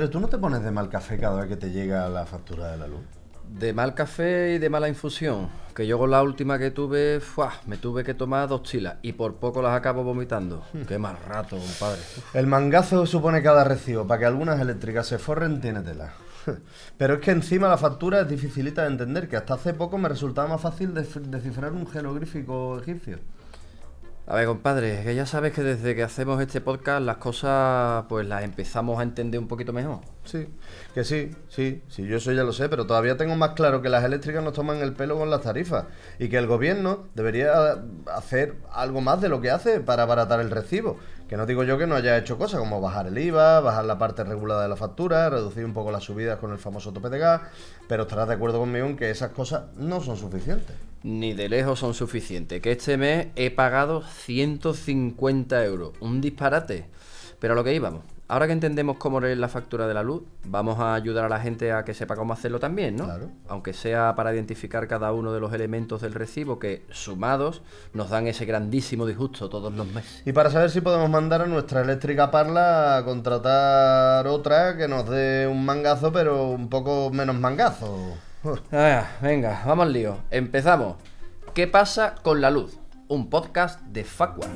Compadre, ¿tú no te pones de mal café cada vez que te llega la factura de la luz? De mal café y de mala infusión. Que yo con la última que tuve, ¡fua! me tuve que tomar dos chilas y por poco las acabo vomitando. Qué mal rato, compadre. El mangazo supone cada recibo para que algunas eléctricas se forren tiene tela. Pero es que encima la factura es dificilita de entender, que hasta hace poco me resultaba más fácil descifrar un jeroglífico egipcio. A ver, compadre, que ya sabes que desde que hacemos este podcast las cosas pues las empezamos a entender un poquito mejor. Sí, que sí, sí, sí, yo eso ya lo sé, pero todavía tengo más claro que las eléctricas nos toman el pelo con las tarifas y que el gobierno debería hacer algo más de lo que hace para abaratar el recibo. Que no digo yo que no haya hecho cosas como bajar el IVA, bajar la parte regulada de la factura, reducir un poco las subidas con el famoso tope de gas, pero estarás de acuerdo conmigo en que esas cosas no son suficientes. Ni de lejos son suficientes. Que este mes he pagado 150 euros. Un disparate. Pero a lo que íbamos. Ahora que entendemos cómo es la factura de la luz, vamos a ayudar a la gente a que sepa cómo hacerlo también, ¿no? Claro. Aunque sea para identificar cada uno de los elementos del recibo que, sumados, nos dan ese grandísimo disgusto todos los meses. Y para saber si podemos mandar a nuestra eléctrica Parla a contratar otra que nos dé un mangazo, pero un poco menos mangazo. Venga, vamos al lío. Empezamos. ¿Qué pasa con la luz? Un podcast de Facua.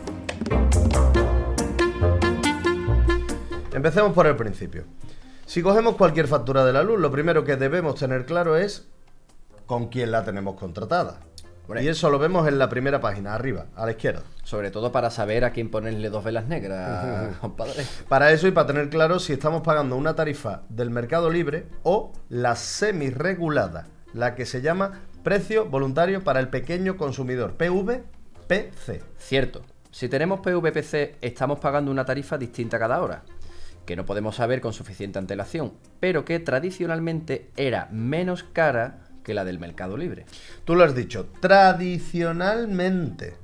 Empecemos por el principio. Si cogemos cualquier factura de la luz, lo primero que debemos tener claro es con quién la tenemos contratada. Y eso lo vemos en la primera página, arriba, a la izquierda. Sobre todo para saber a quién ponerle dos velas negras, compadre. Para eso y para tener claro si estamos pagando una tarifa del mercado libre o la semi-regulada, la que se llama precio voluntario para el pequeño consumidor, PVPC. Cierto. Si tenemos PVPC, estamos pagando una tarifa distinta cada hora, que no podemos saber con suficiente antelación, pero que tradicionalmente era menos cara que la del mercado libre. Tú lo has dicho, tradicionalmente,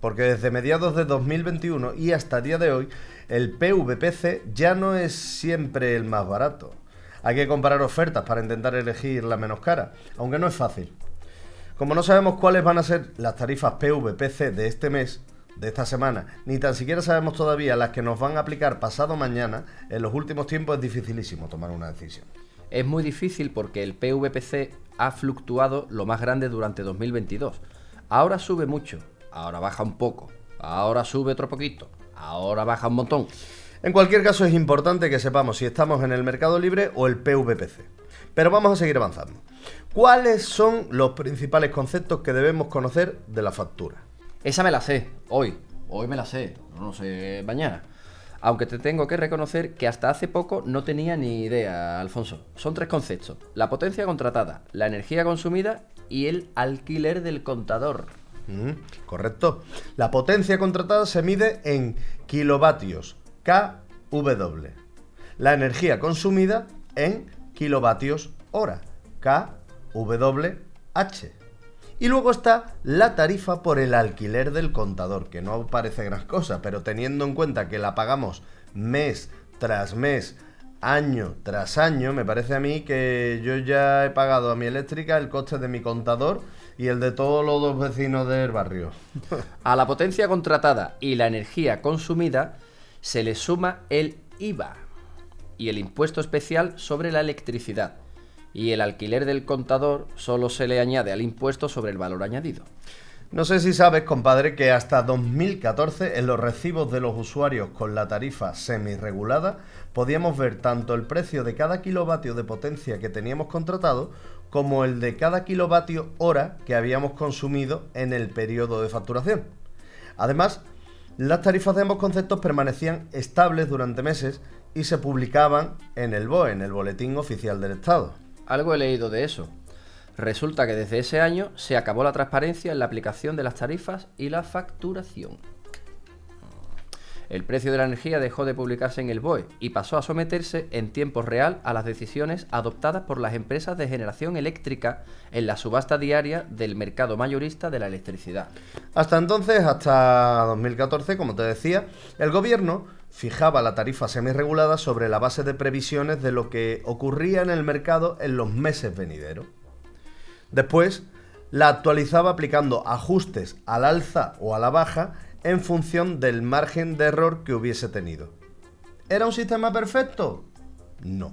porque desde mediados de 2021 y hasta el día de hoy, el PVPC ya no es siempre el más barato. Hay que comparar ofertas para intentar elegir la menos cara, aunque no es fácil. Como no sabemos cuáles van a ser las tarifas PVPC de este mes, de esta semana, ni tan siquiera sabemos todavía las que nos van a aplicar pasado mañana, en los últimos tiempos es dificilísimo tomar una decisión. Es muy difícil porque el PVPC ha fluctuado lo más grande durante 2022. Ahora sube mucho, ahora baja un poco, ahora sube otro poquito, ahora baja un montón. En cualquier caso es importante que sepamos si estamos en el mercado libre o el PVPC. Pero vamos a seguir avanzando. ¿Cuáles son los principales conceptos que debemos conocer de la factura? Esa me la sé, hoy. Hoy me la sé, no sé mañana. Aunque te tengo que reconocer que hasta hace poco no tenía ni idea, Alfonso. Son tres conceptos. La potencia contratada, la energía consumida y el alquiler del contador. Mm, correcto. La potencia contratada se mide en kilovatios kW. La energía consumida en kilovatios hora kWh. Y luego está la tarifa por el alquiler del contador, que no parece gran cosa, pero teniendo en cuenta que la pagamos mes tras mes, año tras año, me parece a mí que yo ya he pagado a mi eléctrica el coste de mi contador y el de todos los dos vecinos del barrio. A la potencia contratada y la energía consumida se le suma el IVA y el impuesto especial sobre la electricidad. Y el alquiler del contador solo se le añade al impuesto sobre el valor añadido. No sé si sabes, compadre, que hasta 2014 en los recibos de los usuarios con la tarifa semi-regulada podíamos ver tanto el precio de cada kilovatio de potencia que teníamos contratado como el de cada kilovatio hora que habíamos consumido en el periodo de facturación. Además, las tarifas de ambos conceptos permanecían estables durante meses y se publicaban en el BOE, en el Boletín Oficial del Estado. Algo he leído de eso. Resulta que desde ese año se acabó la transparencia en la aplicación de las tarifas y la facturación. El precio de la energía dejó de publicarse en el BOE y pasó a someterse en tiempo real a las decisiones adoptadas por las empresas de generación eléctrica en la subasta diaria del mercado mayorista de la electricidad. Hasta entonces, hasta 2014, como te decía, el gobierno fijaba la tarifa semirregulada sobre la base de previsiones de lo que ocurría en el mercado en los meses venideros. Después, la actualizaba aplicando ajustes al alza o a la baja en función del margen de error que hubiese tenido. ¿Era un sistema perfecto? no.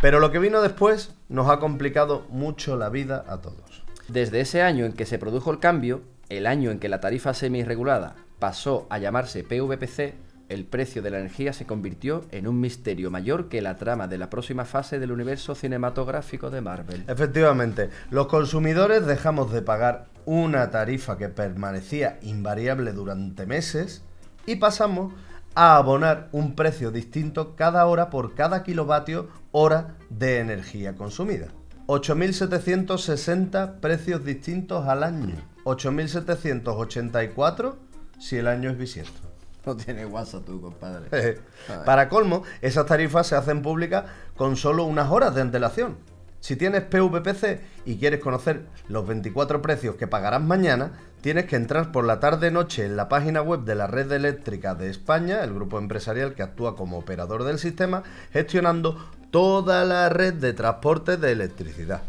Pero lo que vino después nos ha complicado mucho la vida a todos. Desde ese año en que se produjo el cambio, el año en que la tarifa semi-regulada pasó a llamarse PVPC, el precio de la energía se convirtió en un misterio mayor que la trama de la próxima fase del universo cinematográfico de Marvel. Efectivamente, los consumidores dejamos de pagar una tarifa que permanecía invariable durante meses y pasamos a abonar un precio distinto cada hora por cada kilovatio hora de energía consumida. 8.760 precios distintos al año. 8.784 si el año es bisiesto. No tiene WhatsApp tú, compadre. Para colmo, esas tarifas se hacen públicas con solo unas horas de antelación. Si tienes PVPC y quieres conocer los 24 precios que pagarás mañana, tienes que entrar por la tarde-noche en la página web de la Red Eléctrica de España, el grupo empresarial que actúa como operador del sistema, gestionando toda la red de transporte de electricidad.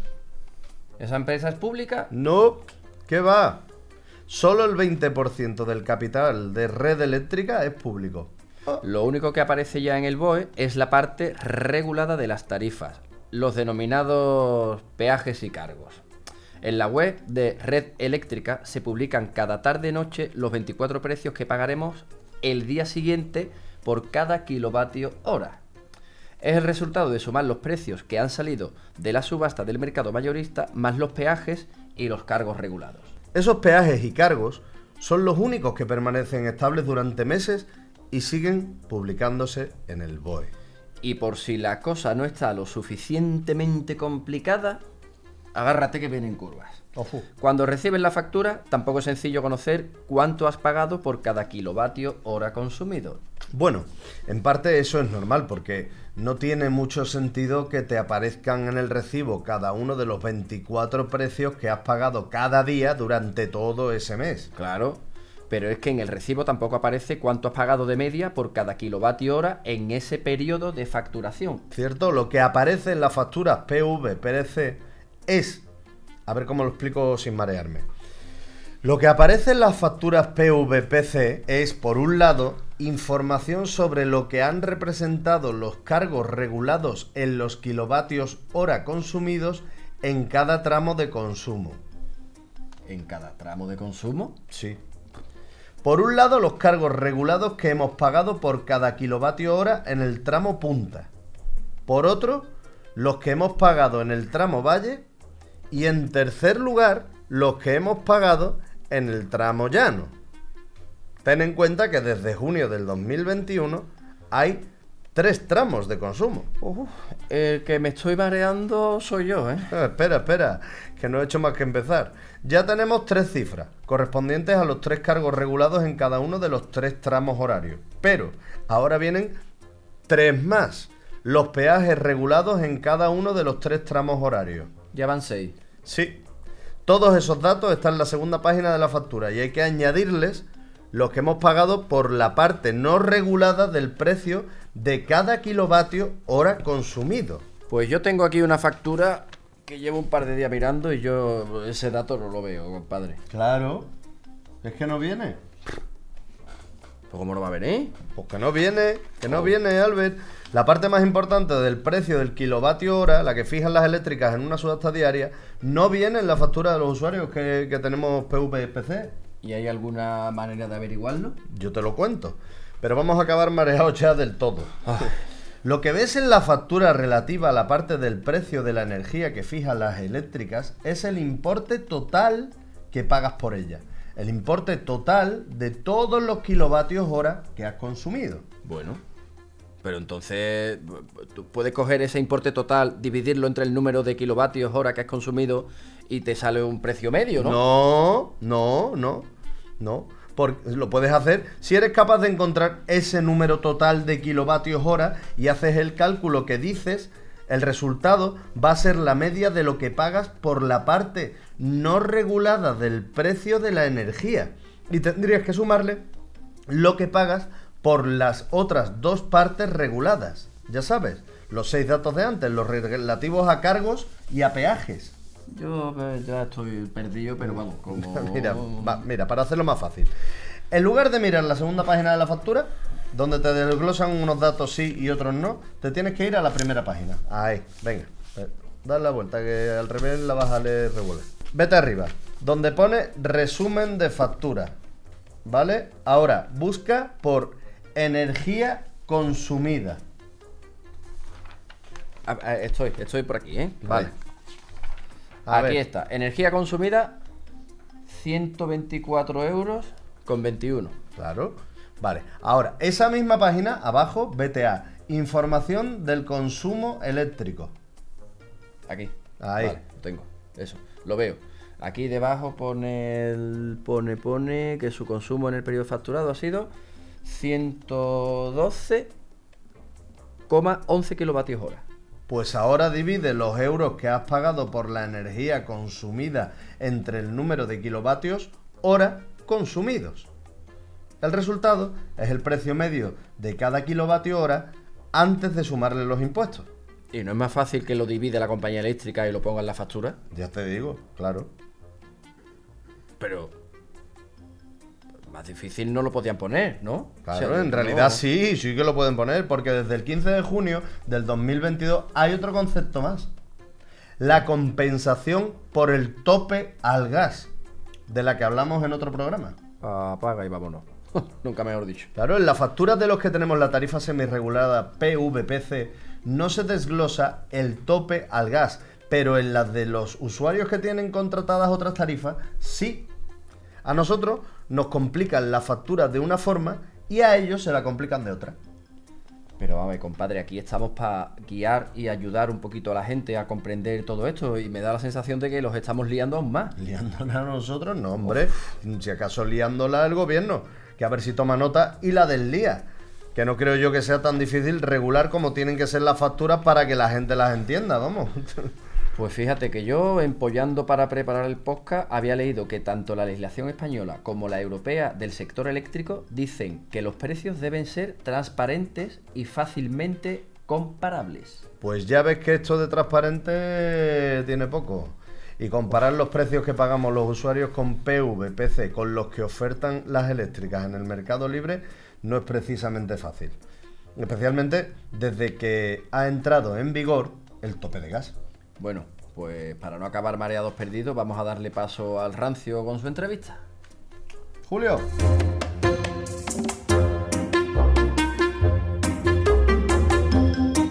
¿Esa empresa es pública? No, ¿qué va? Solo el 20% del capital de red eléctrica es público. Lo único que aparece ya en el BOE es la parte regulada de las tarifas, los denominados peajes y cargos. En la web de Red Eléctrica se publican cada tarde-noche los 24 precios que pagaremos el día siguiente por cada kilovatio hora. Es el resultado de sumar los precios que han salido de la subasta del mercado mayorista más los peajes y los cargos regulados. Esos peajes y cargos son los únicos que permanecen estables durante meses y siguen publicándose en el BOE. Y por si la cosa no está lo suficientemente complicada, agárrate que vienen curvas. Cuando recibes la factura, tampoco es sencillo conocer cuánto has pagado por cada kilovatio hora consumido. Bueno, en parte eso es normal porque no tiene mucho sentido que te aparezcan en el recibo cada uno de los 24 precios que has pagado cada día durante todo ese mes. Claro, pero es que en el recibo tampoco aparece cuánto has pagado de media por cada kilovatio hora en ese periodo de facturación. ¿Cierto? Lo que aparece en las facturas PV, PRC es a ver cómo lo explico sin marearme. Lo que aparece en las facturas PVPC es, por un lado, información sobre lo que han representado los cargos regulados en los kilovatios hora consumidos en cada tramo de consumo. ¿En cada tramo de consumo? Sí. Por un lado, los cargos regulados que hemos pagado por cada kilovatio hora en el tramo punta. Por otro, los que hemos pagado en el tramo valle y en tercer lugar, los que hemos pagado en el tramo llano. Ten en cuenta que desde junio del 2021 hay tres tramos de consumo. el que me estoy mareando soy yo, ¿eh? ¿eh? Espera, espera, que no he hecho más que empezar. Ya tenemos tres cifras, correspondientes a los tres cargos regulados en cada uno de los tres tramos horarios. Pero ahora vienen tres más, los peajes regulados en cada uno de los tres tramos horarios. Ya van seis. Sí. Todos esos datos están en la segunda página de la factura y hay que añadirles los que hemos pagado por la parte no regulada del precio de cada kilovatio hora consumido. Pues yo tengo aquí una factura que llevo un par de días mirando y yo ese dato no lo veo, compadre. Claro. Es que no viene. Pues ¿cómo no va a venir? Pues que no viene, que no oh. viene, Albert. La parte más importante del precio del kilovatio hora, la que fijan las eléctricas en una subasta diaria, no viene en la factura de los usuarios que, tenemos PVPC. ¿Y hay alguna manera de averiguarlo? Yo te lo cuento. Pero vamos a acabar mareados ya del todo. Lo que ves en la factura relativa a la parte del precio de la energía que fijan las eléctricas es el importe total que pagas por ella. El importe total de todos los kilovatios hora que has consumido. Bueno, pero entonces, tú puedes coger ese importe total, dividirlo entre el número de kilovatios hora que has consumido y te sale un precio medio, ¿no? No, no, no, no. Porque lo puedes hacer si eres capaz de encontrar ese número total de kilovatios hora y haces el cálculo que dices, el resultado va a ser la media de lo que pagas por la parte no regulada del precio de la energía. Y tendrías que sumarle lo que pagas por las otras dos partes reguladas. Ya sabes, los seis datos de antes, los relativos a cargos y a peajes. Yo eh, ya estoy perdido, pero vamos, como... mira, mira, para hacerlo más fácil. En lugar de mirar la segunda página de la factura, donde te desglosan unos datos sí y otros no, te tienes que ir a la primera página. Ahí, venga. eh, Dale la vuelta, que al revés la vas a leer revuelve. Vete arriba, donde pone resumen de factura. ¿Vale? Ahora, busca por energía consumida. Estoy, estoy por aquí, ¿eh? Vale. A Aquí ver. está. Energía consumida, 124 euros con 21. Claro. Vale. Ahora, esa misma página, abajo, vete a información del consumo eléctrico. Aquí. Ahí. Vale, lo tengo. Eso, lo veo. Aquí debajo pone, el- pone, pone que su consumo en el periodo facturado ha sido 112,11 kilovatios hora. Pues ahora divide los euros que has pagado por la energía consumida entre el número de kilovatios hora consumidos. El resultado es el precio medio de cada kilovatio hora antes de sumarle los impuestos. ¿Y no es más fácil que lo divide la compañía eléctrica y lo ponga en la factura? Ya te digo, claro. Pero. Más difícil no lo podían poner, ¿no? Claro, O sea, en no- realidad sí, sí que lo pueden poner, porque desde el 15 de junio del 2022 hay otro concepto más. La compensación por el tope al gas, de la que hablamos en otro programa. Apaga y vámonos. Nunca mejor dicho. Claro, en las facturas de los que tenemos la tarifa semirregulada PVPC no se desglosa el tope al gas, pero en las de los usuarios que tienen contratadas otras tarifas, sí. A nosotros nos complican la factura de una forma y a ellos se la complican de otra. Pero vamos, compadre, aquí estamos para guiar y ayudar un poquito a la gente a comprender todo esto y me da la sensación de que los estamos liando aún más. Liándola a nosotros, no, hombre. Si acaso liándola al gobierno, que a ver si toma nota y la deslía. Que no creo yo que sea tan difícil regular como tienen que ser las facturas para que la gente las entienda, vamos. Pues fíjate que yo, empollando para preparar el podcast, había leído que tanto la legislación española como la europea del sector eléctrico dicen que los precios deben ser transparentes y fácilmente comparables. Pues ya ves que esto de transparente tiene poco. Y comparar los precios que pagamos los usuarios con PV, PC, con los que ofertan las eléctricas en el mercado libre, no es precisamente fácil. Especialmente desde que ha entrado en vigor el tope de gas. Bueno, pues para no acabar mareados perdidos, vamos a darle paso al rancio con su entrevista. Julio.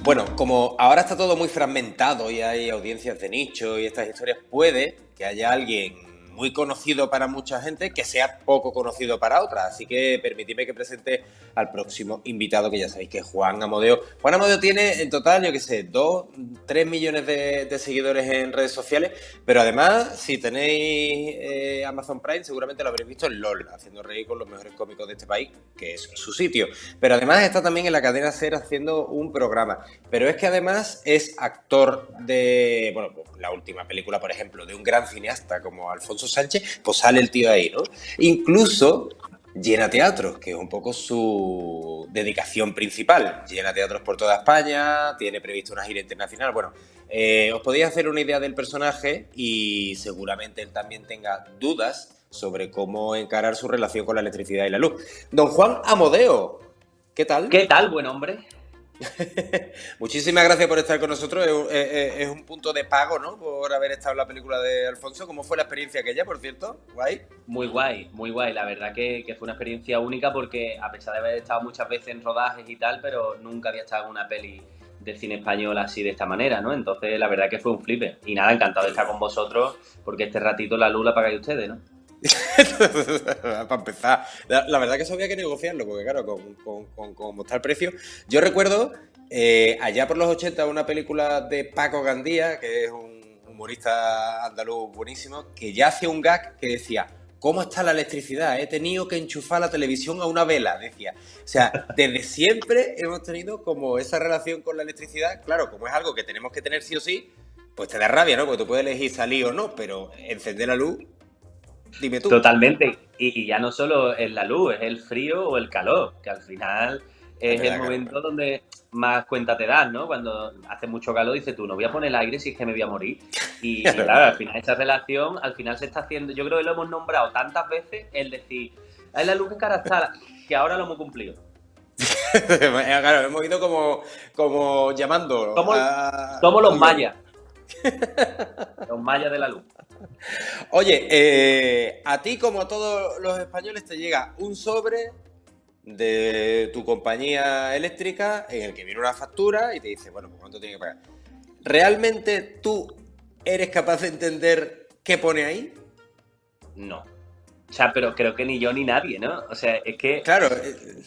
Bueno, como ahora está todo muy fragmentado y hay audiencias de nicho y estas historias, puede que haya alguien muy conocido para mucha gente que sea poco conocido para otra. Así que permitidme que presente al próximo invitado, que ya sabéis que es Juan Amodeo. Juan Amodeo tiene en total, yo qué sé, 2, 3 millones de, seguidores en redes sociales, pero además, si tenéis eh, Amazon Prime, seguramente lo habréis visto en LOL, haciendo reír con los mejores cómicos de este país, que es su sitio. Pero además está también en la cadena SER haciendo un programa. Pero es que además es actor de, bueno, pues, la última película, por ejemplo, de un gran cineasta como Alfonso Sánchez, pues sale el tío ahí, ¿no? Incluso llena teatros, que es un poco su dedicación principal. Llena teatros por toda España, tiene previsto una gira internacional. Bueno, eh, os podéis hacer una idea del personaje y seguramente él también tenga dudas sobre cómo encarar su relación con la electricidad y la luz. Don Juan Amodeo, ¿qué tal? ¿Qué tal, buen hombre? Muchísimas gracias por estar con nosotros. Es, un- es- un punto de pago, ¿no? Por haber estado en la película de Alfonso. ¿Cómo fue la experiencia aquella, por cierto? Guay. Muy guay, muy guay. La verdad que, que fue una experiencia única porque a pesar de haber estado muchas veces en rodajes y tal, pero nunca había estado en una peli del cine español así de esta manera, ¿no? Entonces la verdad que fue un flipe. Y nada, encantado de estar con vosotros porque este ratito la luz la pagáis ustedes, ¿no? Para empezar, la, la verdad que eso había que negociarlo, porque claro, con, con, con- precio. Yo recuerdo eh, allá por los 80 una película de Paco Gandía, que es un humorista andaluz buenísimo, que ya hacía un gag que decía. ¿Cómo está la electricidad? He tenido que enchufar la televisión a una vela, decía. O sea, desde siempre hemos tenido como esa relación con la electricidad. Claro, como es algo que tenemos que tener sí o sí, pues te da rabia, ¿no? Porque tú puedes elegir salir o no, pero encender la luz, dime tú. Totalmente. Y, y ya no solo es la luz, es el frío o el calor, que al final Es el momento donde más cuenta te das, ¿no? Cuando hace mucho calor dices tú, no voy a poner el aire si es que me voy a morir. Y, claro, al final esa relación, al final se está haciendo, yo creo que lo hemos nombrado tantas veces, el decir, es la luz que cara está, que ahora lo hemos cumplido. claro, hemos ido como, como llamando. Somos, a- somos los mayas. los mayas de la luz. Oye, eh, a ti como a todos los españoles te llega un sobre de tu compañía eléctrica en el que viene una factura y te dice, bueno, pues cuánto tiene que pagar. ¿Realmente tú eres capaz de entender qué pone ahí? No. O sea, pero creo que ni yo ni nadie, ¿no? O sea, es que Claro, eh,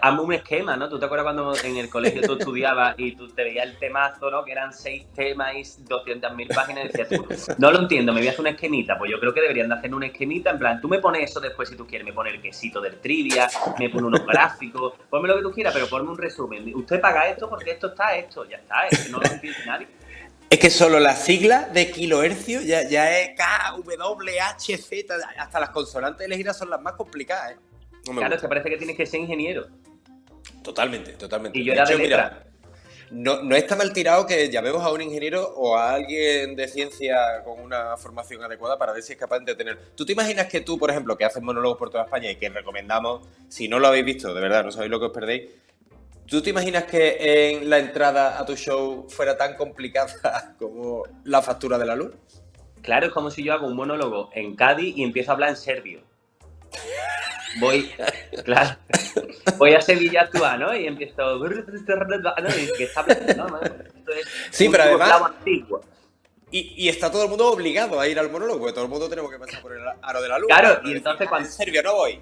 hazme un esquema, ¿no? ¿Tú te acuerdas cuando en el colegio tú estudiabas y tú te veías el temazo, ¿no? Que eran seis temas y 200.000 páginas y decías tú, no lo entiendo, me voy a hacer una esquemita. Pues yo creo que deberían de hacer una esquemita, en plan, tú me pones eso después si tú quieres, me pones el quesito del trivia, me pone unos gráficos, ponme lo que tú quieras, pero ponme un resumen. Usted paga esto porque esto está esto, ya está, es que no lo entiende nadie. es que solo la sigla de kilohercio ya, ya es K, W, H, Z, hasta las consonantes elegidas son las más complicadas, ¿eh? No me Claro, es gusta. que parece que tienes que ser ingeniero. Totalmente, totalmente. Y yo era de mira, letra. no, no está mal tirado que llamemos a un ingeniero o a alguien de ciencia con una formación adecuada para ver si es capaz de tener. ¿Tú te imaginas que tú, por ejemplo, que haces monólogos por toda España y que recomendamos, si no lo habéis visto, de verdad, no sabéis lo que os perdéis, ¿tú te imaginas que en la entrada a tu show fuera tan complicada como la factura de la luz? Claro, es como si yo hago un monólogo en Cádiz y empiezo a hablar en serbio. Voy, claro, voy a Sevilla a actuar, ¿no? Y empiezo. ¿no? Y que está hablando, ¿no? Esto es Sí, pero además-. Y, y está todo el mundo obligado a ir al monólogo, porque todo el mundo tenemos que pasar por el aro de la luz. Claro, y entonces "Ah, cuando- En serio, no voy.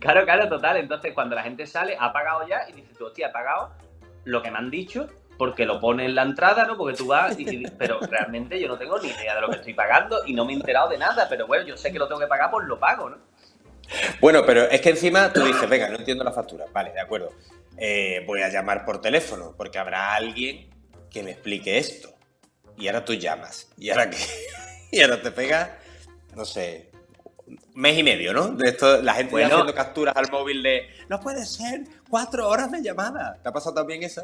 Claro, claro, total. Entonces, cuando la gente sale, ha pagado ya y dices tú, hostia, he pagado lo que me han dicho porque lo pone en la entrada, ¿no? Porque tú vas y, y- pero realmente yo no tengo ni idea de lo que estoy pagando y no me he enterado de nada, pero bueno, yo sé que lo tengo que pagar, pues lo pago, ¿no? Bueno, pero es que encima tú dices, venga, no entiendo la factura. Vale, de acuerdo. Eh, voy a llamar por teléfono, porque habrá alguien que me explique esto. Y ahora tú llamas. Y ahora que. Y ahora te pegas, no sé, mes y medio, ¿no? De esto, la gente Bueno. haciendo capturas al móvil de. No puede ser, cuatro horas de llamada. ¿Te ha pasado también eso?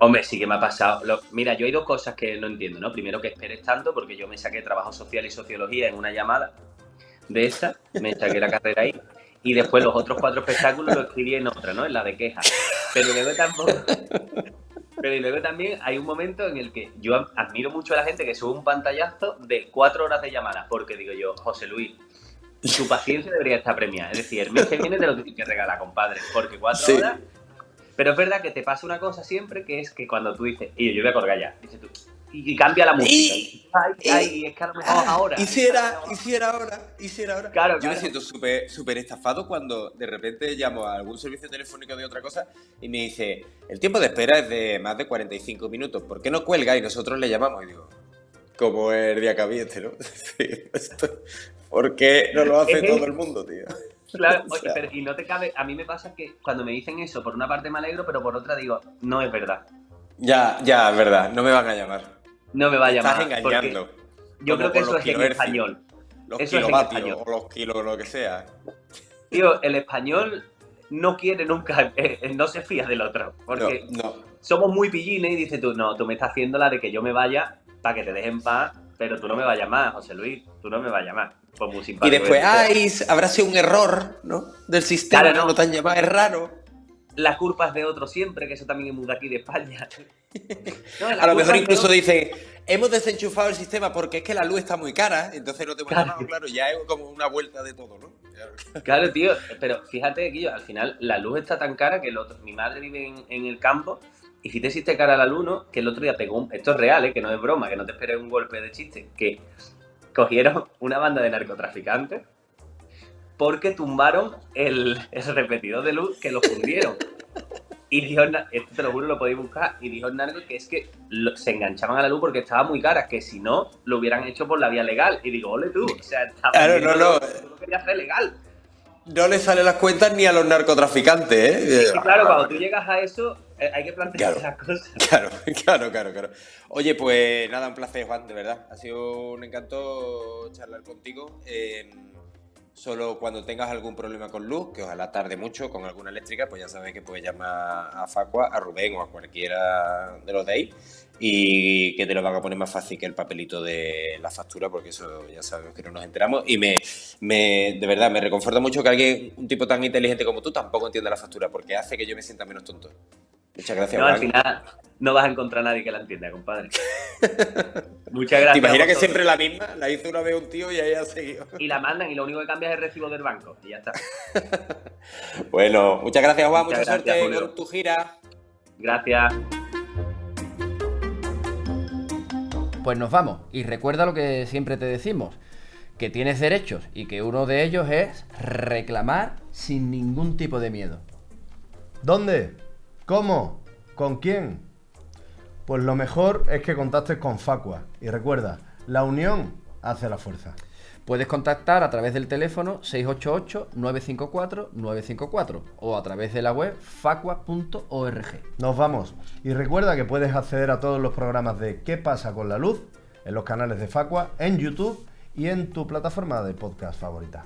Hombre, sí que me ha pasado. Lo- mira, yo hay dos cosas que no entiendo, ¿no? Primero que esperes tanto, porque yo me saqué trabajo social y sociología en una llamada de esta, me saqué la carrera ahí, y después los otros cuatro espectáculos lo escribí en otra, ¿no? En la de quejas. Pero luego tampoco. Pero y luego también hay un momento en el que yo admiro mucho a la gente que sube un pantallazo de cuatro horas de llamadas, porque digo yo, José Luis, tu paciencia debería estar premiada. Es decir, el mes que viene te lo tienes que regalar, compadre, porque cuatro Sí. horas pero es verdad que te pasa una cosa siempre, que es que cuando tú dices, y yo voy a colgar ya, dices tú, y, cambia la música. Y- ay, y- ay, es que a lo mejor Ah, ahora. Hiciera, hiciera ahora, hiciera ahora. Claro, Yo me siento súper súper estafado cuando de repente llamo a algún servicio telefónico de otra cosa y me dice, el tiempo de espera es de más de 45 minutos, ¿por qué no cuelga? Y nosotros le llamamos y digo, como el día este, ¿no? Sí, esto- ¿Por qué no lo hace todo el- mundo, tío? Claro, O oye, sea- pero- y no te cabe, a mí me pasa que cuando me dicen eso, por una parte me alegro, pero por otra digo, no es verdad. Ya, ya, es verdad, no me van a llamar. No me va a llamar. Estás engañando. Yo creo que eso es en español. Los Eso es en español. o los kilos, lo que sea. Tío, el español no quiere nunca, eh, eh, no se fía del otro. Porque No, no. somos muy pillines y dices tú, no, tú me estás haciendo la de que yo me vaya para que te dejen paz, pero tú no me vayas más, José Luis, tú no me vayas más. Pues muy Y simpático. después, que tú seas. ay, habrá sido un error, ¿no? Del sistema, Claro, no, no. no te han llamado, es raro. La culpa es de otro siempre, que eso también es muy de aquí de España. No, A lo mejor de incluso otro. dice, hemos desenchufado el sistema porque es que la luz está muy cara, entonces no te Claro. llamado, claro, ya es como una vuelta de todo, ¿no? Claro, tío, pero fíjate que yo, al final la luz está tan cara que el otro, mi madre vive en, en el campo y si te hiciste cara la luz, ¿no? Que el otro día pegó un... Esto es real, ¿eh? Que no es broma, que no te esperes un golpe de chiste. Que cogieron una banda de narcotraficantes porque tumbaron el, el repetidor de luz que lo fundieron. Y dijo, esto te lo juro, lo podéis buscar. Y dijo narco que es que lo- se enganchaban a la luz porque estaba muy cara, que si no, lo hubieran hecho por la vía legal. Y digo, ole tú, o sea, estaba Claro, no, no. Lo querías hacer legal. No le salen las cuentas ni a los narcotraficantes, ¿eh? Claro, cuando tú llegas a eso, eh, hay que plantear Claro. las cosas. Claro, claro, claro, claro. Oye, pues nada, un placer, Juan, de verdad. Ha sido un encanto charlar contigo. Eh, solo cuando tengas algún problema con luz, que ojalá tarde mucho con alguna eléctrica, pues ya sabes que puedes llamar a Facua, a Rubén o a cualquiera de los de ahí. Y que te lo van a poner más fácil que el papelito de la factura, porque eso ya sabemos que no nos enteramos. Y me, me de verdad, me reconforta mucho que alguien, un tipo tan inteligente como tú, tampoco entienda la factura, porque hace que yo me sienta menos tonto. Muchas gracias. No, al final no vas a encontrar a nadie que la entienda, compadre. Muchas gracias. ¿Te imaginas que siempre la misma? La hizo una vez un tío y ahí ha seguido. Y la mandan y lo único que cambia es el recibo del banco y ya está. bueno, muchas gracias, Juan. Mucha suerte con tu gira. Gracias. Pues nos vamos. Y recuerda lo que siempre te decimos, que tienes derechos y que uno de ellos es reclamar sin ningún tipo de miedo. ¿Dónde? ¿Cómo? ¿Con quién? Pues lo mejor es que contactes con Facua. Y recuerda, la unión hace la fuerza. Puedes contactar a través del teléfono 688-954-954 o a través de la web facua.org. Nos vamos. Y recuerda que puedes acceder a todos los programas de ¿Qué pasa con la luz? en los canales de Facua, en YouTube y en tu plataforma de podcast favorita.